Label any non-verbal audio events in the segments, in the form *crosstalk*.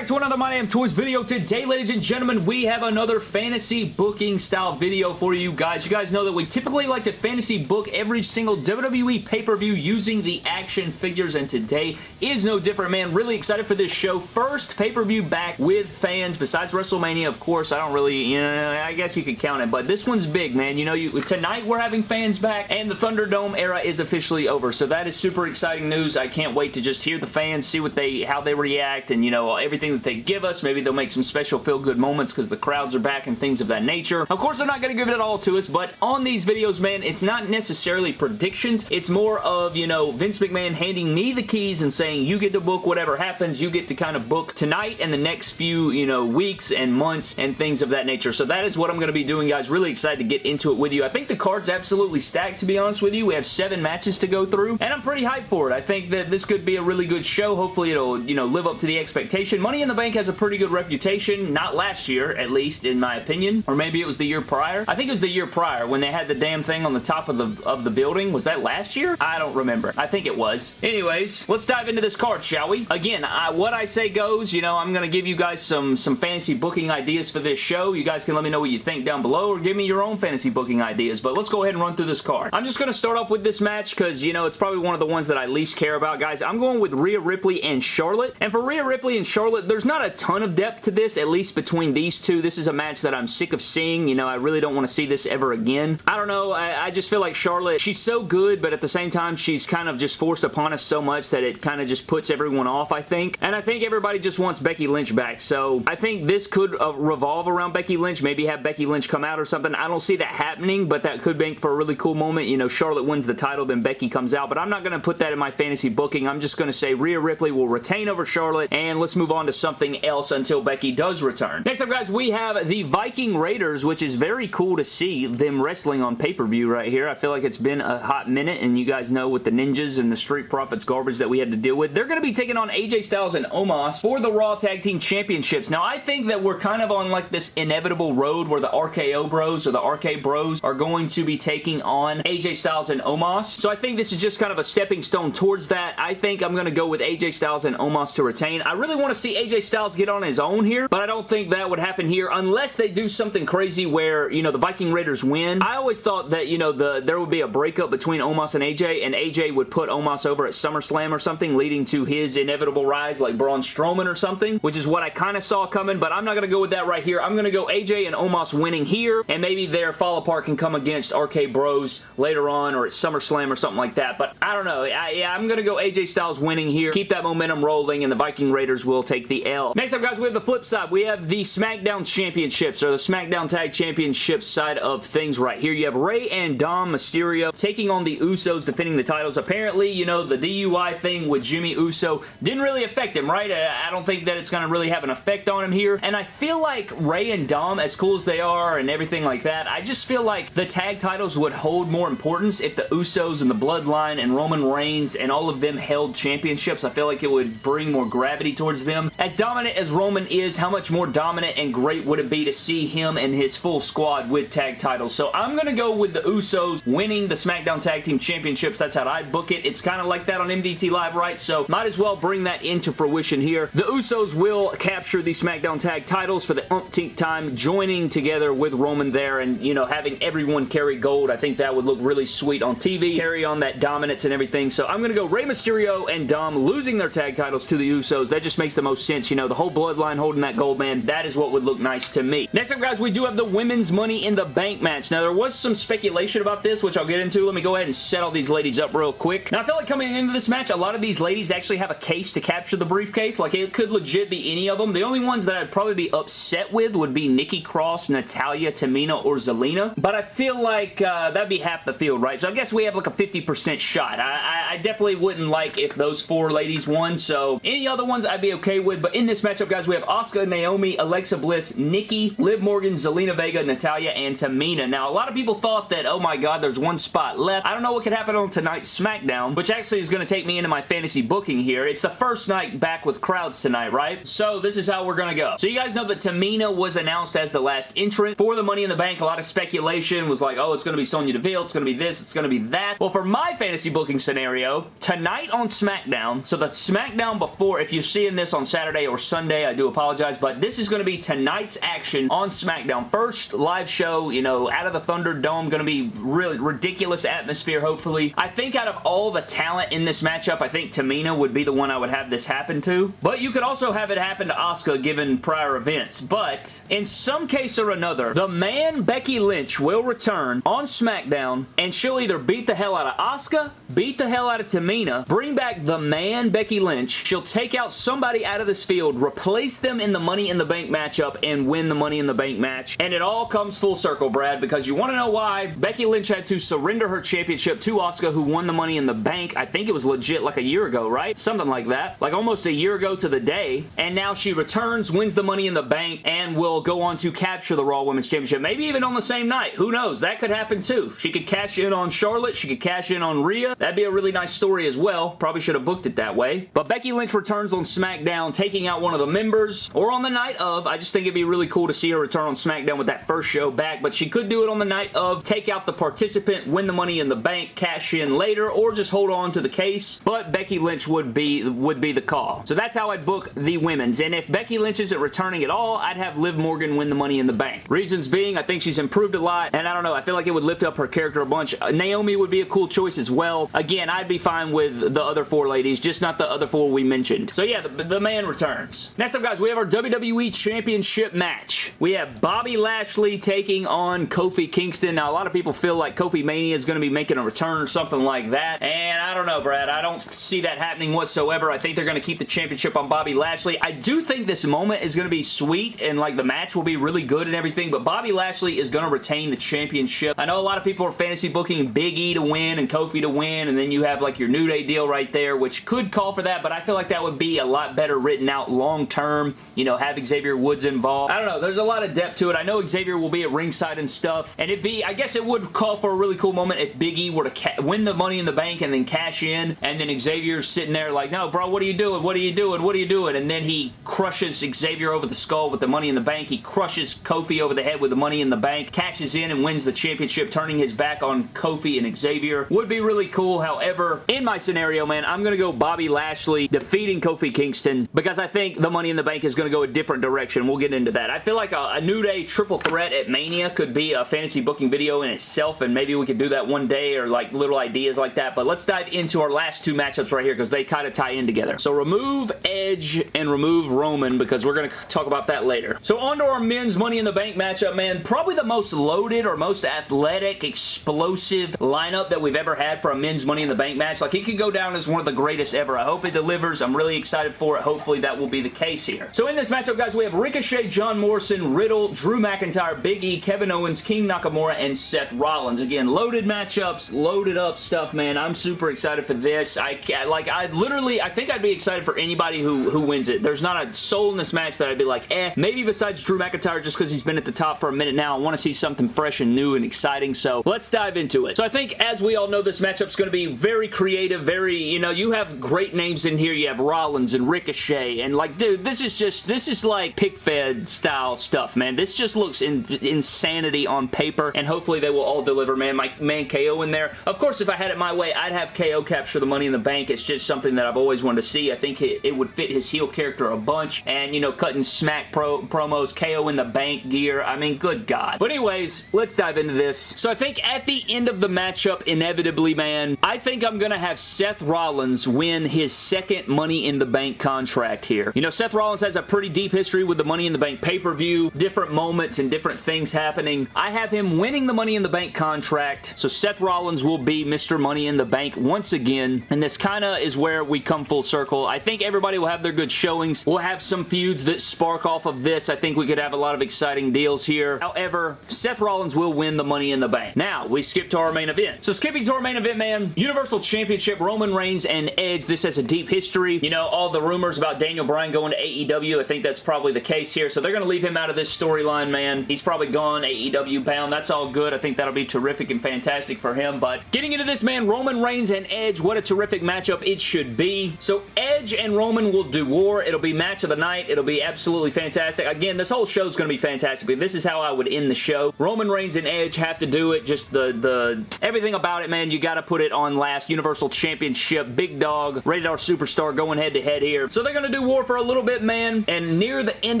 back to another My Damn Toys video. Today, ladies and gentlemen, we have another fantasy booking style video for you guys. You guys know that we typically like to fantasy book every single WWE pay-per-view using the action figures, and today is no different, man. Really excited for this show. First pay-per-view back with fans, besides WrestleMania, of course. I don't really, you know, I guess you could count it, but this one's big, man. You know, you tonight we're having fans back, and the Thunderdome era is officially over, so that is super exciting news. I can't wait to just hear the fans, see what they, how they react, and, you know, everything that they give us. Maybe they'll make some special feel-good moments because the crowds are back and things of that nature. Of course, they're not going to give it all to us, but on these videos, man, it's not necessarily predictions. It's more of, you know, Vince McMahon handing me the keys and saying, you get to book whatever happens. You get to kind of book tonight and the next few, you know, weeks and months and things of that nature. So that is what I'm going to be doing, guys. Really excited to get into it with you. I think the card's absolutely stacked, to be honest with you. We have seven matches to go through, and I'm pretty hyped for it. I think that this could be a really good show. Hopefully, it'll, you know, live up to the expectation. Money in the Bank has a pretty good reputation. Not last year, at least, in my opinion. Or maybe it was the year prior. I think it was the year prior when they had the damn thing on the top of the, of the building. Was that last year? I don't remember. I think it was. Anyways, let's dive into this card, shall we? Again, I, what I say goes. You know, I'm going to give you guys some, some fantasy booking ideas for this show. You guys can let me know what you think down below or give me your own fantasy booking ideas. But let's go ahead and run through this card. I'm just going to start off with this match because, you know, it's probably one of the ones that I least care about, guys. I'm going with Rhea Ripley and Charlotte. And for Rhea Ripley and Charlotte, there's not a ton of depth to this, at least between these two. This is a match that I'm sick of seeing. You know, I really don't want to see this ever again. I don't know. I, I just feel like Charlotte, she's so good, but at the same time, she's kind of just forced upon us so much that it kind of just puts everyone off, I think. And I think everybody just wants Becky Lynch back. So I think this could uh, revolve around Becky Lynch. Maybe have Becky Lynch come out or something. I don't see that happening, but that could make for a really cool moment. You know, Charlotte wins the title, then Becky comes out. But I'm not going to put that in my fantasy booking. I'm just going to say Rhea Ripley will retain over Charlotte, and let's move on to something else until Becky does return. Next up, guys, we have the Viking Raiders, which is very cool to see them wrestling on pay-per-view right here. I feel like it's been a hot minute, and you guys know with the Ninjas and the Street Profits garbage that we had to deal with. They're going to be taking on AJ Styles and Omos for the Raw Tag Team Championships. Now, I think that we're kind of on like this inevitable road where the RKO Bros or the RK Bros are going to be taking on AJ Styles and Omos. So I think this is just kind of a stepping stone towards that. I think I'm going to go with AJ Styles and Omos to retain. I really want to see AJ Styles get on his own here, but I don't think that would happen here unless they do something crazy where, you know, the Viking Raiders win. I always thought that, you know, the there would be a breakup between Omos and AJ, and AJ would put Omos over at SummerSlam or something, leading to his inevitable rise like Braun Strowman or something, which is what I kind of saw coming, but I'm not going to go with that right here. I'm going to go AJ and Omos winning here, and maybe their fall apart can come against RK Bros later on or at SummerSlam or something like that, but I don't know. I, yeah, I'm going to go AJ Styles winning here, keep that momentum rolling, and the Viking Raiders will take the L. Next up, guys, we have the flip side. We have the SmackDown Championships, or the SmackDown Tag Championships side of things right here. You have Rey and Dom Mysterio taking on the Usos, defending the titles. Apparently, you know, the DUI thing with Jimmy Uso didn't really affect him, right? I don't think that it's going to really have an effect on him here, and I feel like Rey and Dom, as cool as they are and everything like that, I just feel like the tag titles would hold more importance if the Usos and the Bloodline and Roman Reigns and all of them held championships. I feel like it would bring more gravity towards them. As dominant as Roman is, how much more dominant and great would it be to see him and his full squad with tag titles? So I'm going to go with the Usos winning the SmackDown Tag Team Championships. That's how I book it. It's kind of like that on MDT Live, right? So might as well bring that into fruition here. The Usos will capture the SmackDown Tag titles for the umpteenth time, joining together with Roman there and, you know, having everyone carry gold. I think that would look really sweet on TV, carry on that dominance and everything. So I'm going to go Rey Mysterio and Dom losing their tag titles to the Usos. That just makes the most sense. You know, the whole bloodline holding that gold, man, that is what would look nice to me. Next up, guys, we do have the Women's Money in the Bank match. Now, there was some speculation about this, which I'll get into. Let me go ahead and set all these ladies up real quick. Now, I feel like coming into this match, a lot of these ladies actually have a case to capture the briefcase. Like, it could legit be any of them. The only ones that I'd probably be upset with would be Nikki Cross, Natalya, Tamina, or Zelina. But I feel like uh, that'd be half the field, right? So I guess we have like a 50% shot. I, I definitely wouldn't like if those four ladies won. So any other ones I'd be okay with. But in this matchup, guys, we have Asuka, Naomi, Alexa Bliss, Nikki, Liv Morgan, Zelina Vega, Natalya, and Tamina. Now, a lot of people thought that, oh my god, there's one spot left. I don't know what could happen on tonight's SmackDown, which actually is going to take me into my fantasy booking here. It's the first night back with crowds tonight, right? So this is how we're going to go. So you guys know that Tamina was announced as the last entrant for the Money in the Bank. A lot of speculation was like, oh, it's going to be Sonya Deville, it's going to be this, it's going to be that. Well, for my fantasy booking scenario, tonight on SmackDown, so the SmackDown before, if you're seeing this on Saturday Saturday or Sunday. I do apologize, but this is going to be tonight's action on SmackDown. First live show, you know, out of the Thunderdome. Going to be really ridiculous atmosphere, hopefully. I think out of all the talent in this matchup, I think Tamina would be the one I would have this happen to. But you could also have it happen to Asuka given prior events. But in some case or another, the man Becky Lynch will return on SmackDown and she'll either beat the hell out of Asuka, beat the hell out of Tamina, bring back the man Becky Lynch. She'll take out somebody out of this field, replace them in the Money in the Bank matchup, and win the Money in the Bank match. And it all comes full circle, Brad, because you want to know why Becky Lynch had to surrender her championship to Asuka, who won the Money in the Bank. I think it was legit like a year ago, right? Something like that. Like almost a year ago to the day. And now she returns, wins the Money in the Bank, and will go on to capture the Raw Women's Championship. Maybe even on the same night. Who knows? That could happen too. She could cash in on Charlotte. She could cash in on Rhea. That'd be a really nice story as well. Probably should have booked it that way. But Becky Lynch returns on SmackDown, taking out one of the members, or on the night of. I just think it'd be really cool to see her return on SmackDown with that first show back, but she could do it on the night of, take out the participant, win the Money in the Bank, cash in later, or just hold on to the case. But Becky Lynch would be would be the call. So that's how I'd book the women's. And if Becky Lynch isn't returning at all, I'd have Liv Morgan win the Money in the Bank. Reasons being, I think she's improved a lot, and I don't know, I feel like it would lift up her character a bunch. Uh, Naomi would be a cool choice as well. Again, I'd be fine with the other four ladies, just not the other four we mentioned. So yeah, the, the man returns. Next up, guys, we have our WWE Championship match. We have Bobby Lashley taking on Kofi Kingston. Now, a lot of people feel like Kofi Mania is going to be making a return or something like that, and I don't know, Brad. I don't see that happening whatsoever. I think they're going to keep the championship on Bobby Lashley. I do think this moment is going to be sweet, and like the match will be really good and everything, but Bobby Lashley is going to retain the championship. I know a lot of people are fantasy booking Big E to win and Kofi to win, and then you have like your New Day deal right there, which could call for that, but I feel like that would be a lot better written out long term. You know, have Xavier Woods involved. I don't know. There's a lot of depth to it. I know Xavier will be at ringside and stuff, and it'd be, I guess it would call for a really cool moment if Big E were to win the Money in the Bank and then cash in, and then Xavier's sitting there like, no, bro, what are you doing? What are you doing? What are you doing? And then he crushes Xavier over the skull with the Money in the Bank. He crushes Kofi over the head with the Money in the Bank, cashes in and wins the championship, turning his back on Kofi and Xavier. Would be really cool. However, in my scenario, man, I'm going to go Bobby Lashley defeating Kofi Kingston because I think the Money in the Bank is going to go a different direction. We'll get into that. I feel like a, a New Day triple threat at Mania could be a fantasy booking video in itself, and maybe we could do that one day or like little ideas like that. But let's dive into our last two matchups right here because they kind of tie in together. So remove Edge and remove Roman because we're going to talk about that later. So on to our men's Money in the Bank matchup, man. Probably the most loaded or most athletic, explosive lineup that we've ever had for a men's Money in the Bank match. Like, it could go down as one of the greatest ever. I hope it delivers. I'm really excited for it. Hopefully, that will be the case here. So in this matchup, guys, we have Ricochet, John Morrison, Riddle, Drew McIntyre, Big E, Kevin Owens, King Nakamura, and Seth Rollins. Again, loaded matchups, loaded up stuff, man. I'm super excited for this. I like, I literally, I think I'd be excited for anybody who, who wins it. There's not a soul in this match that I'd be like, eh. Maybe besides Drew McIntyre, just because he's been at the top for a minute now. I want to see something fresh and new and exciting, so let's dive into it. So I think, as we all know, this matchup's going to be very creative, very, you know, you have great names in here. You have Rollins and Ricochet, and like, dude, this is just, this is like pick-fed style stuff, man. This just looks in, insanity on paper, and hopefully they will all deliver, man. My man KO in there. Of course, if I had it my way, I'd have KO capture the Money in the Bank. It's just something that I've always wanted to see. I think it, it would fit his heel character a bunch, and, you know, cutting smack pro promos, KO in the bank gear. I mean, good God. But anyways, let's dive into this. So I think at the end of the matchup, inevitably, man, I think I'm going to have Seth Rollins win his second Money in the Bank contract here. You know, Seth Rollins has a pretty deep history with the Money in the Bank pay-per-view, different moments and different things happening. I have him winning the Money in the Bank contract, so Seth Rollins will be Mr. Money in the Bank once again, and this kind of is where we come full circle. I think everybody will have their good showings. We'll have some feuds that spark off of this. I think we could have a lot of exciting deals here. However, Seth Rollins will win the Money in the Bank. Now, we skip to our main event. So skipping to our main event, man, Universal Championship, Roman Reigns and Edge. This has a deep history. You know, all the rumors about Daniel Bryan going to AEW, I think that's probably the case here. So they're going to leave him out of this storyline, man. He's probably gone AEW bound. That's all good. I think that'll be terrific and fantastic for him. But getting into this, man, Roman Reigns and Edge, what a terrific matchup it should be. So Edge and Roman will do war. It'll be match of the night. It'll be absolutely fantastic. Again, this whole show is going to be fantastic. This is how I would end the show. Roman Reigns and Edge have to do it. Just the, the everything about it, man. You got to put it on last. Universal Championship, big dog, rated R superstar going head to head here. So they're going to do war for a little bit, man, and near the end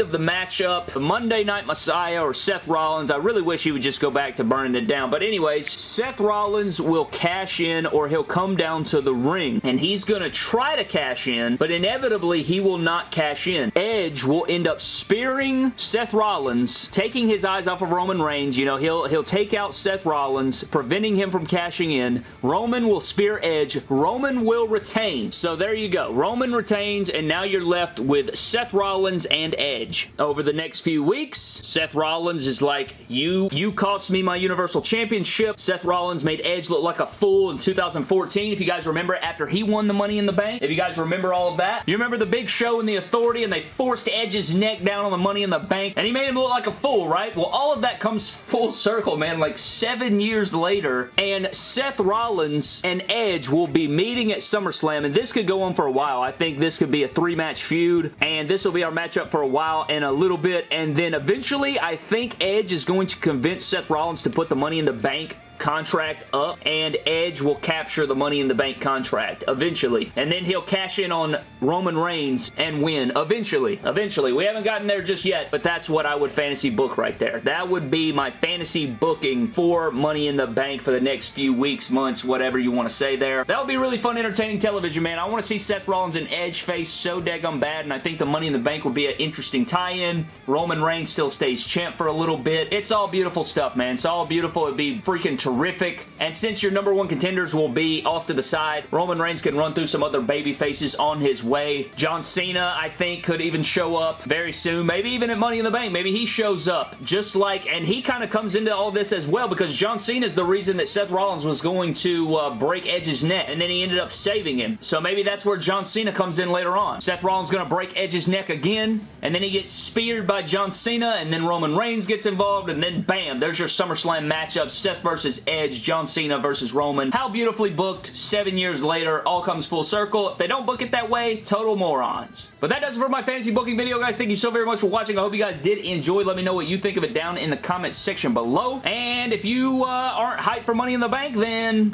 of the matchup, the Monday Night Messiah or Seth Rollins, I really wish he would just go back to burning it down, but anyways, Seth Rollins will cash in or he'll come down to the ring, and he's going to try to cash in, but inevitably he will not cash in. Edge will end up spearing Seth Rollins, taking his eyes off of Roman Reigns. You know, he'll, he'll take out Seth Rollins, preventing him from cashing in. Roman will spear Edge. Roman will retain. So there you go. Roman retains, and now you're left with Seth Rollins and Edge. Over the next few weeks, Seth Rollins is like, you, you cost me my Universal Championship. Seth Rollins made Edge look like a fool in 2014. If you guys remember, after he won the Money in the Bank. If you guys remember all of that. You remember the Big Show and the Authority, and they forced Edge's neck down on the Money in the Bank, and he made him look like a fool, right? Well, all of that comes *laughs* full circle, man. Like seven years later, and Seth Rollins and Edge will be meeting at SummerSlam, and this could go on for a while. I think this could be a three-match feud, and this will be our matchup for a while and a little bit, and then eventually, I think Edge is going to convince Seth Rollins to put the Money in the Bank contract up and Edge will capture the Money in the Bank contract eventually. And then he'll cash in on Roman Reigns and win eventually. Eventually. We haven't gotten there just yet, but that's what I would fantasy book right there. That would be my fantasy booking for Money in the Bank for the next few weeks, months, whatever you want to say there. That would be really fun, entertaining television, man. I want to see Seth Rollins and Edge face so daggum bad, and I think the Money in the Bank would be an interesting tie-in. Roman Reigns still stays champ for a little bit. It's all beautiful stuff, man. It's all beautiful. It'd be freaking terrific terrific. And since your number one contenders will be off to the side, Roman Reigns can run through some other baby faces on his way. John Cena, I think, could even show up very soon. Maybe even at Money in the Bank. Maybe he shows up just like, and he kind of comes into all this as well because John Cena is the reason that Seth Rollins was going to uh, break Edge's neck and then he ended up saving him. So maybe that's where John Cena comes in later on. Seth Rollins going to break Edge's neck again and then he gets speared by John Cena and then Roman Reigns gets involved and then bam, there's your SummerSlam matchup, Seth Edge, John Cena versus Roman. How beautifully booked seven years later, all comes full circle. If they don't book it that way, total morons. But that does it for my fantasy booking video, guys. Thank you so very much for watching. I hope you guys did enjoy. Let me know what you think of it down in the comments section below. And if you uh, aren't hyped for Money in the Bank, then...